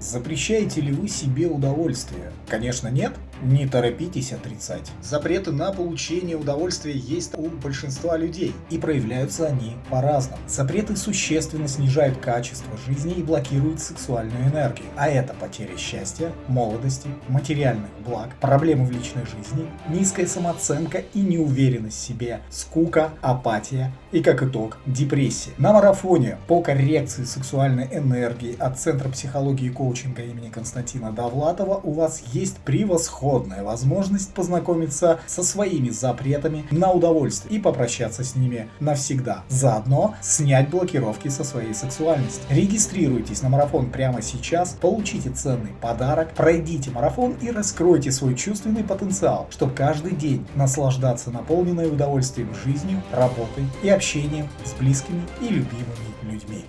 Запрещаете ли вы себе удовольствие? Конечно нет? Не торопитесь отрицать. Запреты на получение удовольствия есть у большинства людей, и проявляются они по-разному. Запреты существенно снижают качество жизни и блокируют сексуальную энергию, а это потеря счастья, молодости, материальных благ, проблемы в личной жизни, низкая самооценка и неуверенность в себе, скука, апатия и, как итог, депрессия. На марафоне по коррекции сексуальной энергии от Центра психологии и коучинга имени Константина Довлатова у вас есть превосходный превосходная возможность познакомиться со своими запретами на удовольствие и попрощаться с ними навсегда. Заодно снять блокировки со своей сексуальности. Регистрируйтесь на марафон прямо сейчас, получите ценный подарок, пройдите марафон и раскройте свой чувственный потенциал, чтобы каждый день наслаждаться наполненной удовольствием жизнью, работой и общением с близкими и любимыми людьми.